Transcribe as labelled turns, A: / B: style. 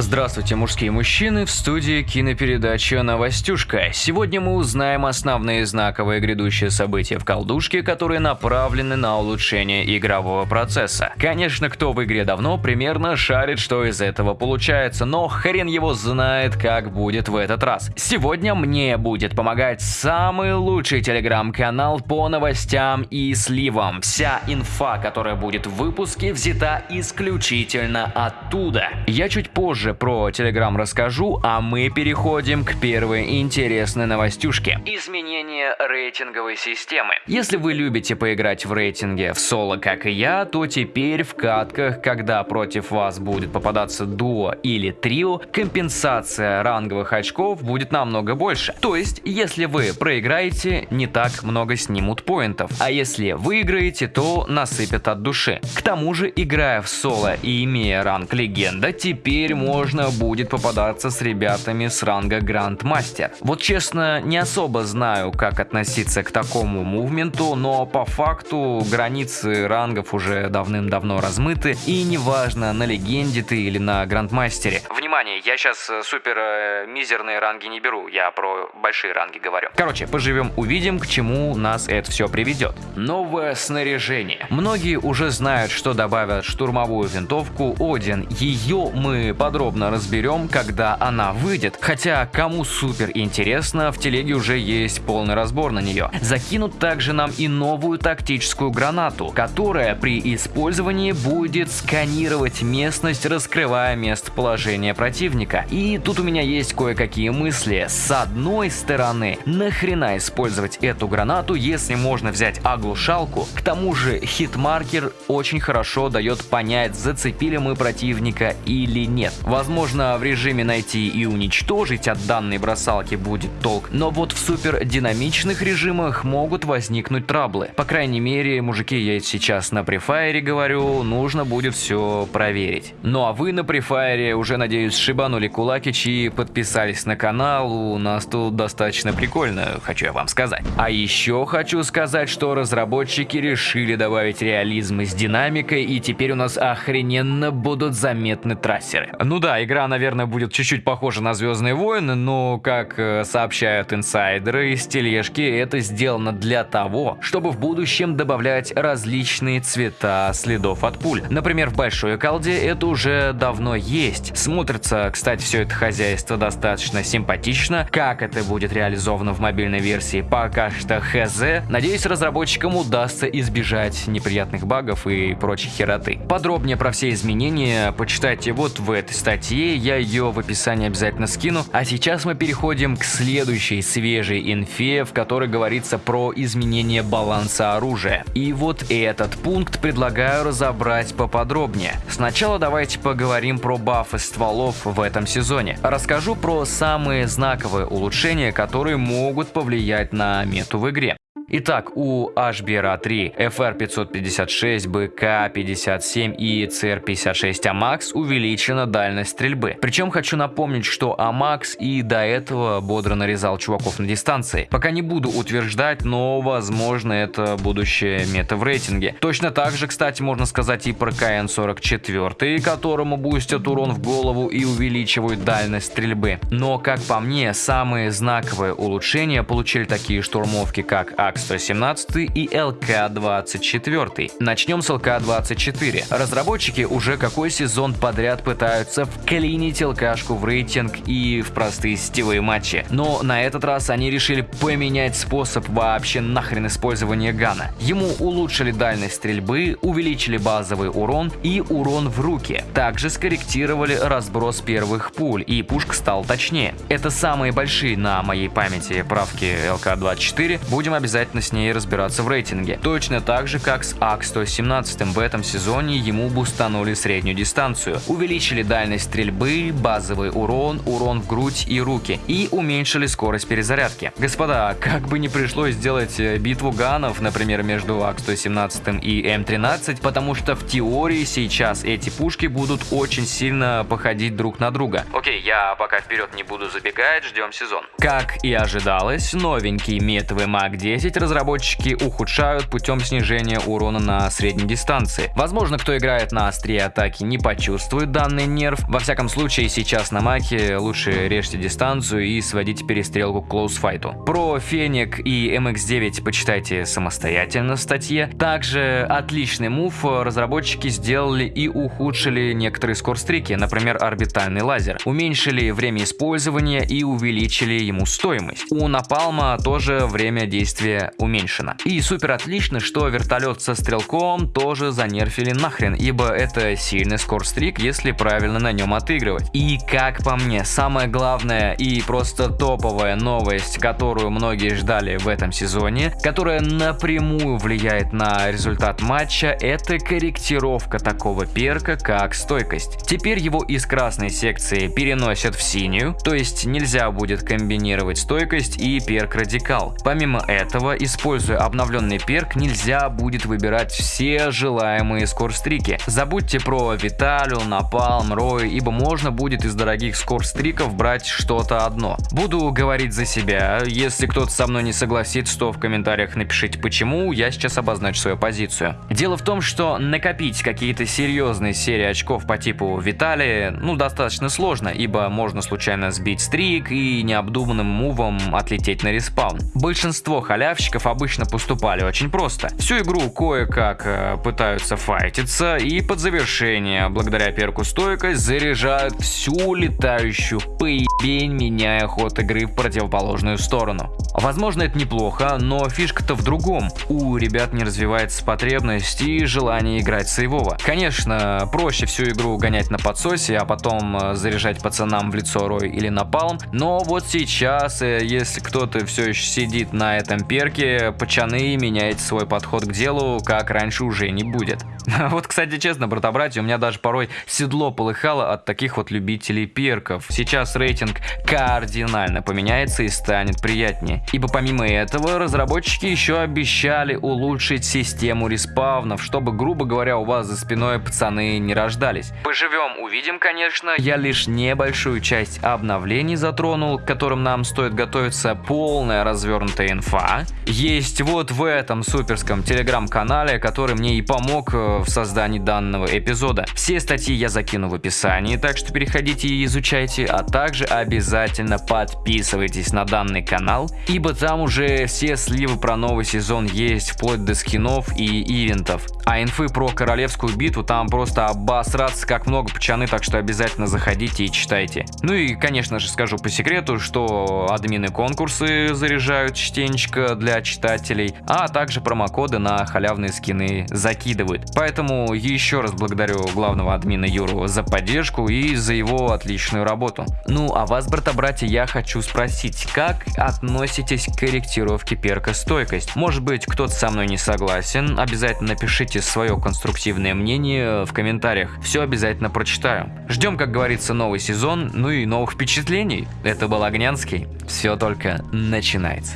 A: Здравствуйте, мужские мужчины, в студии кинопередача «Новостюшка». Сегодня мы узнаем основные знаковые грядущие события в колдушке, которые направлены на улучшение игрового процесса. Конечно, кто в игре давно, примерно шарит, что из этого получается, но хрен его знает, как будет в этот раз. Сегодня мне будет помогать самый лучший телеграм-канал по новостям и сливам. Вся инфа, которая будет в выпуске, взята исключительно оттуда. Я чуть позже позже про Telegram расскажу, а мы переходим к первой интересной новостюшке. Изменение рейтинговой системы. Если вы любите поиграть в рейтинге в соло, как и я, то теперь в катках, когда против вас будет попадаться дуо или трио, компенсация ранговых очков будет намного больше. То есть, если вы проиграете, не так много снимут поинтов, а если выиграете, то насыпят от души. К тому же, играя в соло и имея ранг легенда, теперь можно можно будет попадаться с ребятами с ранга Грандмастер. Вот честно, не особо знаю, как относиться к такому мувменту, но по факту границы рангов уже давным-давно размыты, и неважно, на легенде ты или на Грандмастере. Внимание, я сейчас э, супер э, мизерные ранги не беру, я про большие ранги говорю. Короче, поживем, увидим, к чему нас это все приведет. Новое снаряжение. Многие уже знают, что добавят штурмовую винтовку Oden. Ее мы подробно разберем, когда она выйдет. Хотя, кому супер интересно, в телеге уже есть полный разбор на нее. Закинут также нам и новую тактическую гранату, которая при использовании будет сканировать местность, раскрывая местоположение противника. И тут у меня есть кое-какие мысли. С одной стороны, нахрена использовать эту гранату, если можно взять оглушалку? К тому же hitmarker очень хорошо дает понять, зацепили мы противника или нет. Возможно, в режиме найти и уничтожить от данной бросалки будет толк, но вот в супер динамичных режимах могут возникнуть траблы. По крайней мере, мужики, я сейчас на префайре говорю, нужно будет все проверить. Ну а вы на префайре уже, надеюсь, шибанули кулакич и подписались на канал, у нас тут достаточно прикольно, хочу я вам сказать. А еще хочу сказать, что разработчики решили добавить реализм с динамикой, и теперь у нас охрененно будут заметны трассеры. Ну да, игра, наверное, будет чуть-чуть похожа на Звездные войны, но, как э, сообщают инсайдеры из тележки, это сделано для того, чтобы в будущем добавлять различные цвета следов от пуль. Например, в большой колде это уже давно есть. Смотрится, кстати, все это хозяйство достаточно симпатично. Как это будет реализовано в мобильной версии, пока что хз. Надеюсь, разработчикам удастся избежать неприятных багов и прочей хероты. Подробнее про все изменения почитайте вот в этой статье, я ее в описании обязательно скину. А сейчас мы переходим к следующей свежей инфе, в которой говорится про изменение баланса оружия. И вот этот пункт предлагаю разобрать поподробнее. Сначала давайте поговорим про бафы стволов в этом сезоне. Расскажу про самые знаковые улучшения, которые могут повлиять на мету в игре. Итак, у HBRA3, FR556, BK57 и CR56 AMAX увеличена дальность стрельбы. Причем хочу напомнить, что AMAX и до этого бодро нарезал чуваков на дистанции. Пока не буду утверждать, но возможно это будущее мета в рейтинге. Точно так же, кстати, можно сказать и про КН-44, которому бустят урон в голову и увеличивают дальность стрельбы. Но, как по мне, самые знаковые улучшения получили такие штурмовки, как АКС 117 и ЛК-24. Начнем с ЛК-24. Разработчики уже какой сезон подряд пытаются вклинить ЛКшку в рейтинг и в простые сетевые матчи. Но на этот раз они решили поменять способ вообще нахрен использования гана. Ему улучшили дальность стрельбы, увеличили базовый урон и урон в руки. Также скорректировали разброс первых пуль и пушка стал точнее. Это самые большие на моей памяти правки ЛК-24. Будем обязательно обязательно с ней разбираться в рейтинге. Точно так же, как с АК-117 в этом сезоне ему бустанули среднюю дистанцию, увеличили дальность стрельбы, базовый урон, урон в грудь и руки и уменьшили скорость перезарядки. Господа, как бы не пришлось сделать э, битву gun ов, например, между АК-117 и М13, потому что в теории сейчас эти пушки будут очень сильно походить друг на друга. Окей, я пока вперед не буду забегать, ждем сезон. Как и ожидалось, новенький метовый MAC-10 разработчики ухудшают путем снижения урона на средней дистанции. Возможно, кто играет на острие атаки не почувствует данный nerf. Во всяком случае, сейчас на MAC е лучше режьте дистанцию и сводите перестрелку к close fight у. Про Fennec и MX-9 почитайте самостоятельно в статье. Также отличный move разработчики сделали и ухудшили некоторые scorestreak и, например, орбитальный лазер. Уменьшили время использования и увеличили ему стоимость. У Напалма тоже время действия уменьшено. И супер отлично, что вертолет со стрелком тоже занерфили нахрен, ибо это сильный скорстрик, если правильно на нем отыгрывать. И как по мне, самое главное и просто топовая новость, которую многие ждали в этом сезоне, которая напрямую влияет на результат матча, это корректировка такого перка, как стойкость. Теперь его из красной секции переносят в синюю, то есть нельзя будет комбинировать стойкость и перк радикал. Помимо этого, используя обновленный перк, нельзя будет выбирать все желаемые скорстрики. Забудьте про Виталю, Напалм, Рой, ибо можно будет из дорогих скорстриков брать что-то одно. Буду говорить за себя, если кто-то со мной не согласится, то в комментариях напишите почему, я сейчас обозначу свою позицию. Дело в том, что накопить какие-то серьезные серии очков по типу Виталия, ну, достаточно сложно, ибо можно случайно сбить стрик и необдуманным мувом отлететь на респаун. Большинство халявщиков обычно поступали очень просто. Всю игру кое-как э, пытаются файтиться и под завершение, благодаря перку стойкость, заряжают всю летающую поебень, меняя ход игры в противоположную сторону. Возможно это неплохо, но фишка-то в другом. У ребят не развивается потребность и желание играть сейвово. Конечно, проще всю игру гонять на подсосе, а потом э, заряжать пацанам в лицо Рой или Напалм, но вот сейчас, э, если кто-то все еще сидит на этом перке, пацаны меняет свой подход к делу, как раньше уже не будет. Вот, кстати, честно, брата-братья, у меня даже порой седло полыхало от таких вот любителей перков. Сейчас рейтинг кардинально поменяется и станет приятнее. Ибо помимо этого, разработчики еще обещали улучшить систему респавнов, чтобы, грубо говоря, у вас за спиной пацаны не рождались. Поживем, увидим, конечно. Я лишь небольшую часть обновлений затронул, к которым нам стоит готовиться полная развернутая инфа. Есть вот в этом суперском телеграм-канале, который мне и помог э, в создании данного эпизода. Все статьи я закину в описании, так что переходите и изучайте, а также обязательно подписывайтесь на данный канал, ибо там уже все сливы про новый сезон есть, вплоть до скинов и ивентов. А инфы про королевскую битву там просто обосраться как много пчаны, так что обязательно заходите и читайте. Ну и, конечно же, скажу по секрету, что админы конкурсы заряжают частенечко для читателей, а также промокоды на халявные скины закидывают. Поэтому еще раз благодарю главного админа Юру за поддержку и за его отличную работу. Ну а вас, брата-братья, я хочу спросить, как относитесь к корректировке перка стойкость? Может быть, кто-то со мной не согласен? Обязательно напишите свое конструктивное мнение в комментариях. Все обязательно прочитаю. Ждем, как говорится, новый сезон, ну и новых впечатлений. Это был Огнянский. Все только начинается.